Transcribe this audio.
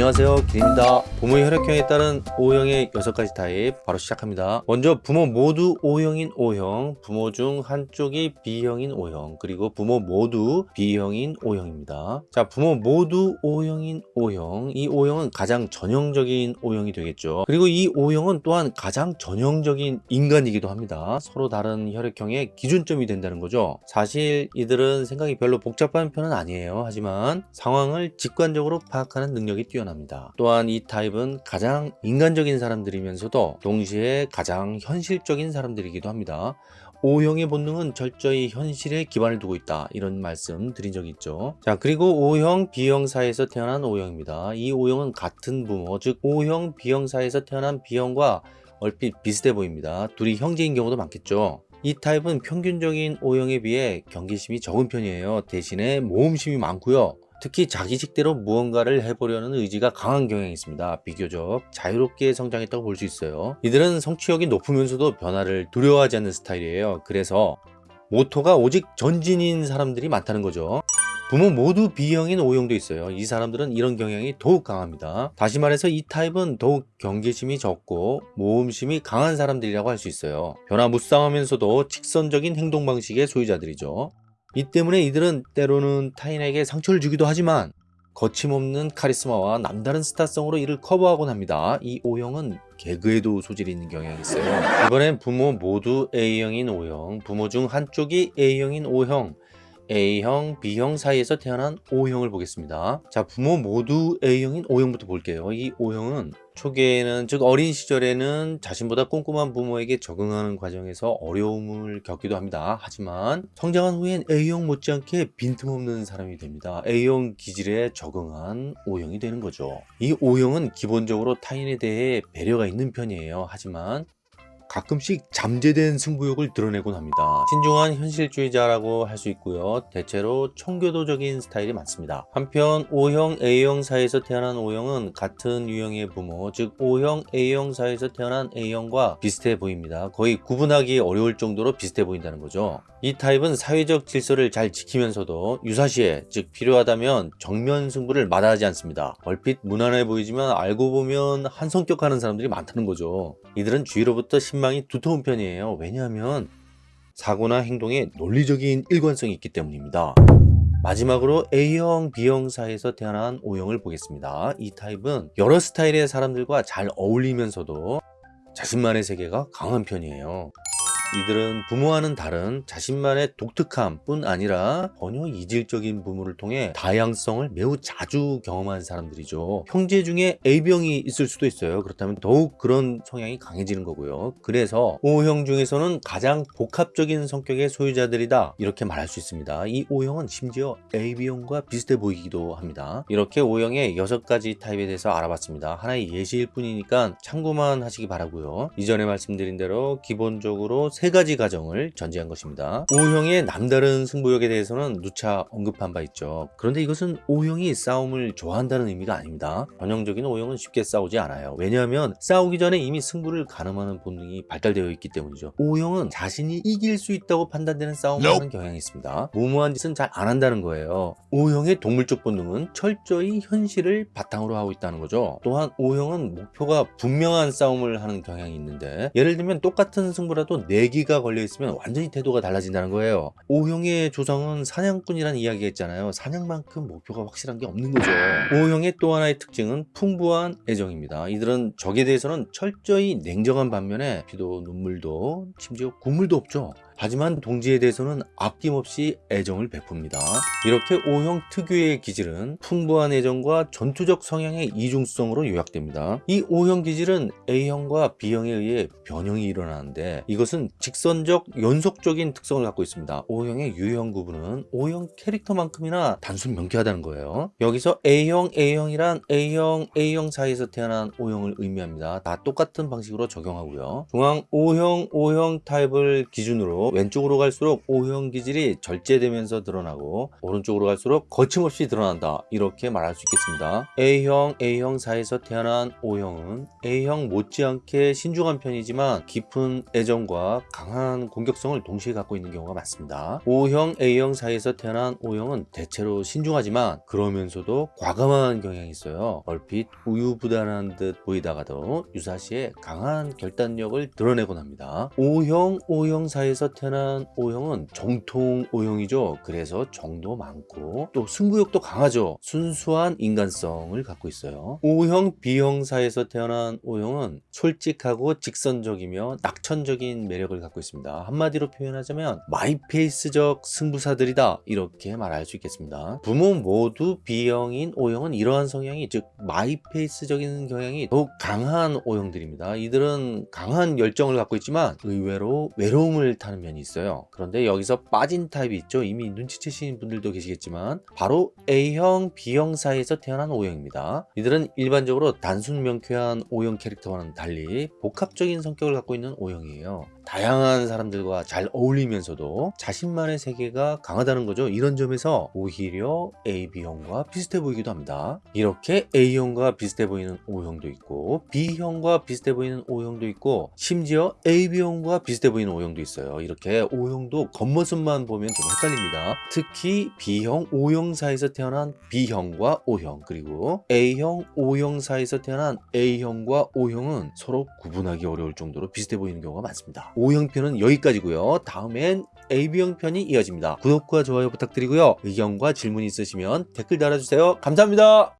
안녕하세요. 길입니다. 부모의 혈액형에 따른 O형의 6가지 타입 바로 시작합니다. 먼저 부모 모두 O형인 O형 부모 중 한쪽이 B형인 O형 그리고 부모 모두 B형인 O형입니다. 자 부모 모두 O형인 O형 이 O형은 가장 전형적인 O형이 되겠죠. 그리고 이 O형은 또한 가장 전형적인 인간이기도 합니다. 서로 다른 혈액형의 기준점이 된다는 거죠. 사실 이들은 생각이 별로 복잡한 편은 아니에요. 하지만 상황을 직관적으로 파악하는 능력이 뛰어 납니다. 또한 이 타입은 가장 인간적인 사람들이면서도 동시에 가장 현실적인 사람들이기도 합니다. O형의 본능은 철저히 현실에 기반을 두고 있다. 이런 말씀 드린 적이 있죠. 자 그리고 O형 B형 사이에서 태어난 O형입니다. 이 O형은 같은 부모 즉 O형 B형 사이에서 태어난 B형과 얼핏 비슷해 보입니다. 둘이 형제인 경우도 많겠죠. 이 타입은 평균적인 O형에 비해 경계심이 적은 편이에요. 대신에 모험심이 많고요 특히 자기식대로 무언가를 해보려는 의지가 강한 경향이 있습니다. 비교적 자유롭게 성장했다고 볼 수 있어요. 이들은 성취욕이 높으면서도 변화를 두려워하지 않는 스타일이에요. 그래서 모토가 오직 전진인 사람들이 많다는 거죠. 부모 모두 B형인 O형도 있어요. 이 사람들은 이런 경향이 더욱 강합니다. 다시 말해서 이 타입은 더욱 경계심이 적고 모험심이 강한 사람들이라고 할 수 있어요. 변화무쌍하면서도 직선적인 행동 방식의 소유자들이죠. 이 때문에 이들은 때로는 타인에게 상처를 주기도 하지만 거침없는 카리스마와 남다른 스타성으로 이를 커버하곤 합니다. 이 O형은 개그에도 소질이 있는 경향이 있어요. 이번엔 부모 모두 A형인 O형, 부모 중 한쪽이 A형인 O형, A형, B형 사이에서 태어난 O형을 보겠습니다. 자, 부모 모두 A형인 O형부터 볼게요. 이 O형은 초기에는 즉 어린 시절에는 자신보다 꼼꼼한 부모에게 적응하는 과정에서 어려움을 겪기도 합니다. 하지만 성장한 후엔 A형 못지않게 빈틈없는 사람이 됩니다. A형 기질에 적응한 O형이 되는 거죠. 이 O형은 기본적으로 타인에 대해 배려가 있는 편이에요. 하지만 가끔씩 잠재된 승부욕을 드러내곤 합니다. 신중한 현실주의자라고 할 수 있고요. 대체로 청교도적인 스타일이 많습니다. 한편 O형, A형 사이에서 태어난 O형은 같은 유형의 부모, 즉 O형, A형 사이에서 태어난 A형과 비슷해 보입니다. 거의 구분하기 어려울 정도로 비슷해 보인다는 거죠. 이 타입은 사회적 질서를 잘 지키면서도 유사시에 즉 필요하다면 정면 승부를 마다하지 않습니다. 얼핏 무난해 보이지만 알고 보면 한성격하는 사람들이 많다는 거죠. 이들은 주위로부터 신망이 두터운 편이에요. 왜냐하면 사고나 행동에 논리적인 일관성이 있기 때문입니다. 마지막으로 A형, B형 사이에서 태어난 O형을 보겠습니다. 이 타입은 여러 스타일의 사람들과 잘 어울리면서도 자신만의 세계가 강한 편이에요. 이들은 부모와는 다른 자신만의 독특함 뿐 아니라 전혀 이질적인 부모를 통해 다양성을 매우 자주 경험한 사람들이죠. 형제 중에 A병이 있을 수도 있어요. 그렇다면 더욱 그런 성향이 강해지는 거고요. 그래서 O형 중에서는 가장 복합적인 성격의 소유자들이다. 이렇게 말할 수 있습니다. 이 O형은 심지어 AB형과 비슷해 보이기도 합니다. 이렇게 O형의 6가지 타입에 대해서 알아봤습니다. 하나의 예시일 뿐이니까 참고만 하시기 바라고요. 이전에 말씀드린 대로 기본적으로 세 가지 가정을 전제한 것입니다. O형의 남다른 승부욕에 대해서는 누차 언급한 바 있죠. 그런데 이것은 O형이 싸움을 좋아한다는 의미가 아닙니다. 전형적인 O형은 쉽게 싸우지 않아요. 왜냐하면 싸우기 전에 이미 승부를 가늠하는 본능이 발달되어 있기 때문이죠. O형은 자신이 이길 수 있다고 판단되는 싸움을 nope. 하는 경향이 있습니다. 무모한 짓은 잘 안 한다는 거예요. O형의 동물적 본능은 철저히 현실을 바탕으로 하고 있다는 거죠. 또한 O형은 목표가 분명한 싸움을 하는 경향이 있는데 예를 들면 똑같은 승부라도 4 내기가 걸려 있으면 완전히 태도가 달라진다는 거예요. O형의 조상은 사냥꾼이라는 이야기가 있잖아요. 사냥만큼 목표가 확실한 게 없는 거죠. O형의 또 하나의 특징은 풍부한 애정입니다. 이들은 적에 대해서는 철저히 냉정한 반면에 피도 눈물도 심지어 국물도 없죠 하지만 동지에 대해서는 아낌없이 애정을 베풉니다. 이렇게 O형 특유의 기질은 풍부한 애정과 전투적 성향의 이중성으로 요약됩니다. 이 O형 기질은 A형과 B형에 의해 변형이 일어나는데 이것은 직선적 연속적인 특성을 갖고 있습니다. O형의 유형 구분은 O형 캐릭터만큼이나 단순 명쾌하다는 거예요. 여기서 A형, A형이란 A형, A형 사이에서 태어난 O형을 의미합니다. 다 똑같은 방식으로 적용하고요. 중앙 O형, O형 타입을 기준으로 왼쪽으로 갈수록 O형 기질이 절제되면서 드러나고 오른쪽으로 갈수록 거침없이 드러난다 이렇게 말할 수 있겠습니다. A형, A형 사이에서 태어난 O형은 A형 못지않게 신중한 편이지만 깊은 애정과 강한 공격성을 동시에 갖고 있는 경우가 많습니다. O형, A형 사이에서 태어난 O형은 대체로 신중하지만 그러면서도 과감한 경향이 있어요. 얼핏 우유부단한 듯 보이다가도 유사시에 강한 결단력을 드러내곤 합니다. O형, O형 사이에서 태어난 O형은 정통 O형이죠. 그래서 정도 많고 또 승부욕도 강하죠. 순수한 인간성을 갖고 있어요. O형, B형 사이에서 태어난 O형은 솔직하고 직선적이며 낙천적인 매력을 갖고 있습니다. 한마디로 표현하자면 마이페이스적 승부사들이다 이렇게 말할 수 있겠습니다. 부모 모두 B형인 O형은 이러한 성향이 즉 마이페이스적인 경향이 더욱 강한 O형들입니다. 이들은 강한 열정을 갖고 있지만 의외로 외로움을 타는 면이 있어요. 그런데 여기서 빠진 타입이 있죠. 이미 눈치채시는 분들도 계시겠지만 바로 A형, B형 사이에서 태어난 O형입니다. 이들은 일반적으로 단순 명쾌한 O형 캐릭터와는 달리 복합적인 성격을 갖고 있는 O형이에요. 다양한 사람들과 잘 어울리면서도 자신만의 세계가 강하다는 거죠. 이런 점에서 오히려 AB형과 비슷해 보이기도 합니다. 이렇게 A형과 비슷해 보이는 O형도 있고 B형과 비슷해 보이는 O형도 있고 심지어 AB형과 비슷해 보이는 O형도 있어요. 이렇게 O형도 겉모습만 보면 좀 헷갈립니다. 특히 B형, O형 사이에서 태어난 B형과 O형 그리고 A형, O형 사이에서 태어난 A형과 O형은 서로 구분하기 어려울 정도로 비슷해 보이는 경우가 많습니다. O형편은 여기까지고요. 다음엔 AB형 편이 이어집니다. 구독과 좋아요 부탁드리고요. 의견과 질문 있으시면 댓글 달아주세요. 감사합니다.